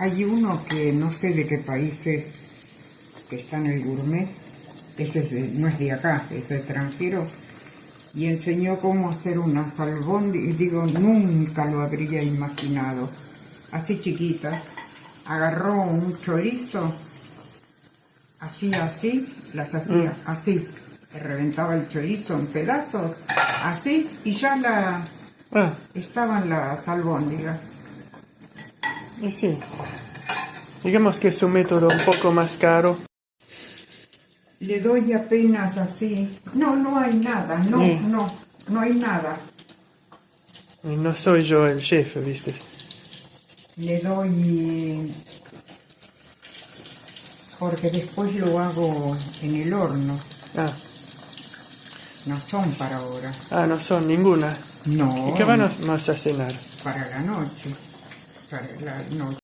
Hay uno que no sé de qué país es, que está en el gourmet, ese es de- no es de acá, es extranjero, y enseñó cómo hacer una y digo, nunca lo habría imaginado. Así chiquita, agarró un chorizo, así, así, las hacía así, le reventaba el chorizo en pedazos, así, y ya la, Ah, estaban las albóndigas. Y sí. Digamos que es un método un poco más caro. Le doy apenas así. No, no hay nada, no, no, no hay nada. Y no soy yo el chef, ¿viste? Le doy... Porque después lo hago en el horno. Ah, No son para ahora. ah no son ninguna. No, ¿Y qué van a- más a cenar? para la noche. Para la noche.